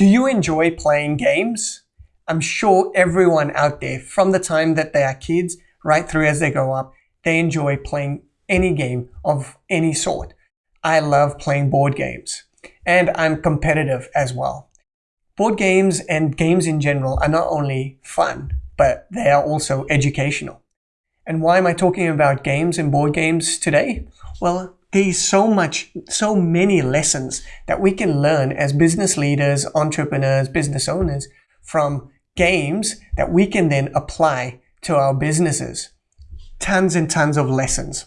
Do you enjoy playing games? I'm sure everyone out there, from the time that they are kids right through as they grow up, they enjoy playing any game of any sort. I love playing board games and I'm competitive as well. Board games and games in general are not only fun, but they are also educational. And why am I talking about games and board games today? Well, there's so much, so many lessons that we can learn as business leaders, entrepreneurs, business owners from games that we can then apply to our businesses. Tons and tons of lessons.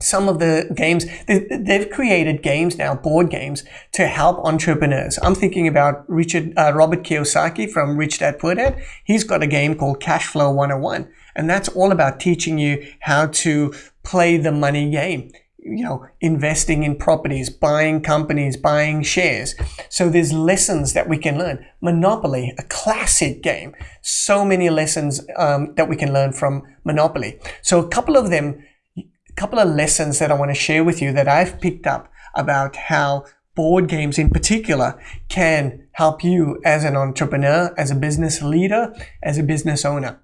Some of the games, they've created games now, board games, to help entrepreneurs. I'm thinking about Richard, uh, Robert Kiyosaki from Rich Dad Poor Dad. He's got a game called Cash Flow 101. And that's all about teaching you how to play the money game you know, investing in properties, buying companies, buying shares. So there's lessons that we can learn. Monopoly, a classic game. So many lessons um, that we can learn from Monopoly. So a couple of them, a couple of lessons that I want to share with you that I've picked up about how board games in particular can help you as an entrepreneur, as a business leader, as a business owner.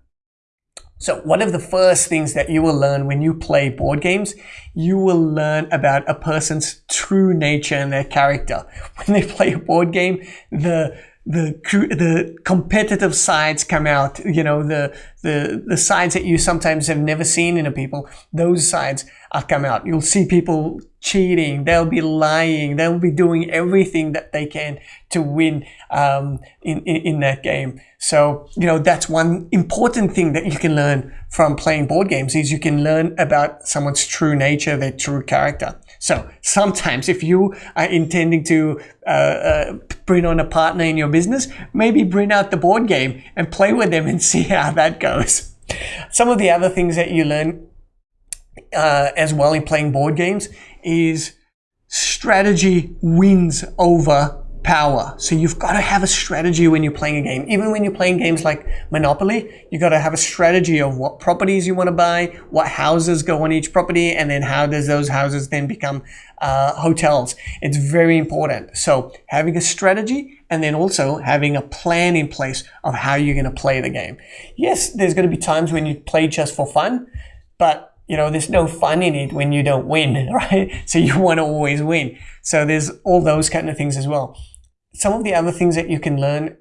So one of the first things that you will learn when you play board games, you will learn about a person's true nature and their character. When they play a board game, the the the competitive sides come out. You know the the the sides that you sometimes have never seen in a people. Those sides are come out. You'll see people cheating. They'll be lying. They'll be doing everything that they can to win um, in, in in that game. So you know that's one important thing that you can learn from playing board games is you can learn about someone's true nature, their true character. So sometimes if you are intending to uh, uh, bring on a partner in your business, maybe bring out the board game and play with them and see how that goes. Some of the other things that you learn uh, as well in playing board games is strategy wins over power. So you've got to have a strategy when you're playing a game. Even when you're playing games like Monopoly, you've got to have a strategy of what properties you want to buy, what houses go on each property, and then how does those houses then become uh, hotels. It's very important. So having a strategy and then also having a plan in place of how you're going to play the game. Yes, there's going to be times when you play just for fun, but you know, there's no fun in it when you don't win, right? So you want to always win. So there's all those kind of things as well some of the other things that you can learn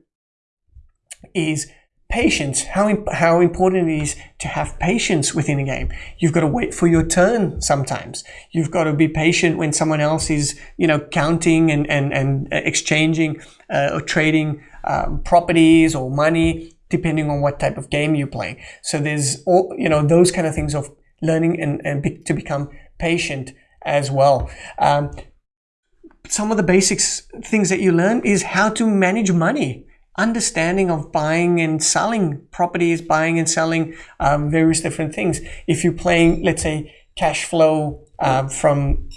is patience, how, how important it is to have patience within a game. You've got to wait for your turn sometimes. You've got to be patient when someone else is, you know, counting and, and, and exchanging uh, or trading um, properties or money, depending on what type of game you're playing. So there's all, you know, those kind of things of learning and, and be, to become patient as well. Um, some of the basics things that you learn is how to manage money understanding of buying and selling properties buying and selling um, various different things if you're playing let's say cash flow uh, from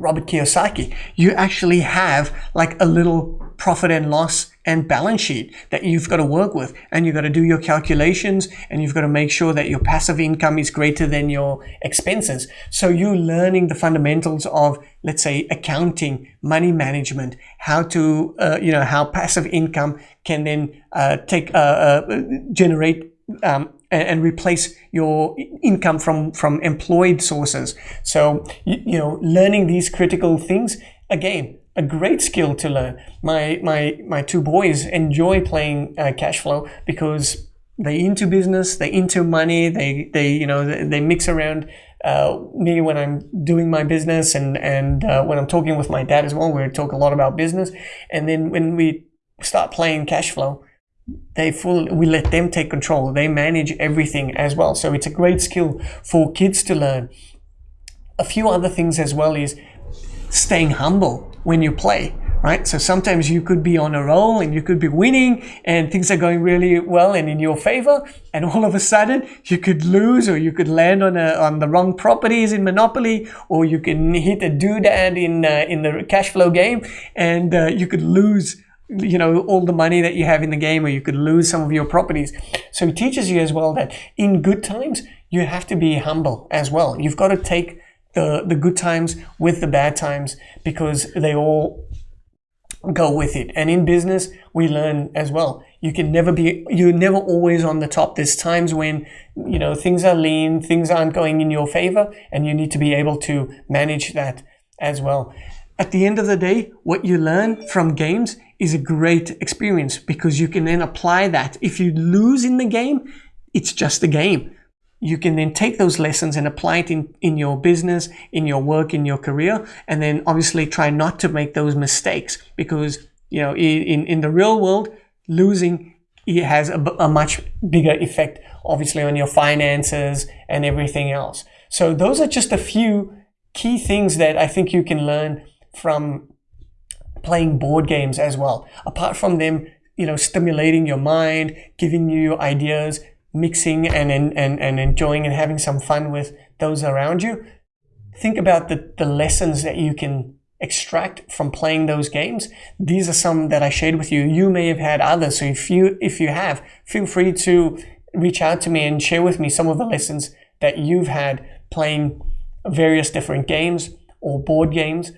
Robert Kiyosaki, you actually have like a little profit and loss and balance sheet that you've got to work with. And you've got to do your calculations and you've got to make sure that your passive income is greater than your expenses. So you're learning the fundamentals of, let's say, accounting, money management, how to, uh, you know, how passive income can then uh, take, uh, uh generate um, and, replace your income from from employed sources. So you, you know, learning these critical things again a great skill to learn. My my my two boys enjoy playing uh, cash flow because they into business, they into money, they they you know they, they mix around uh, me when I'm doing my business and and uh, when I'm talking with my dad as well. We talk a lot about business, and then when we start playing cash flow, they full we let them take control. They manage everything as well. So it's a great skill for kids to learn. A few other things as well is staying humble when you play right? So sometimes you could be on a roll and you could be winning and things are going really well and in your favor and all of a sudden you could lose or you could land on a, on the wrong properties in monopoly or you can hit a doodad in uh, in the cash flow game and uh, you could lose you know all the money that you have in the game or you could lose some of your properties so it teaches you as well that in good times you have to be humble as well you've got to take the the good times with the bad times because they all go with it. And in business, we learn as well. You can never be, you're never always on the top. There's times when, you know, things are lean, things aren't going in your favor, and you need to be able to manage that as well. At the end of the day, what you learn from games is a great experience because you can then apply that. If you lose in the game, it's just a game you can then take those lessons and apply it in, in your business, in your work, in your career, and then obviously try not to make those mistakes because, you know, in, in the real world, losing it has a, a much bigger effect, obviously, on your finances and everything else. So those are just a few key things that I think you can learn from playing board games as well. Apart from them, you know, stimulating your mind, giving you ideas, mixing and, and, and enjoying and having some fun with those around you, think about the, the lessons that you can extract from playing those games. These are some that I shared with you. You may have had others. So if you, if you have, feel free to reach out to me and share with me some of the lessons that you've had playing various different games or board games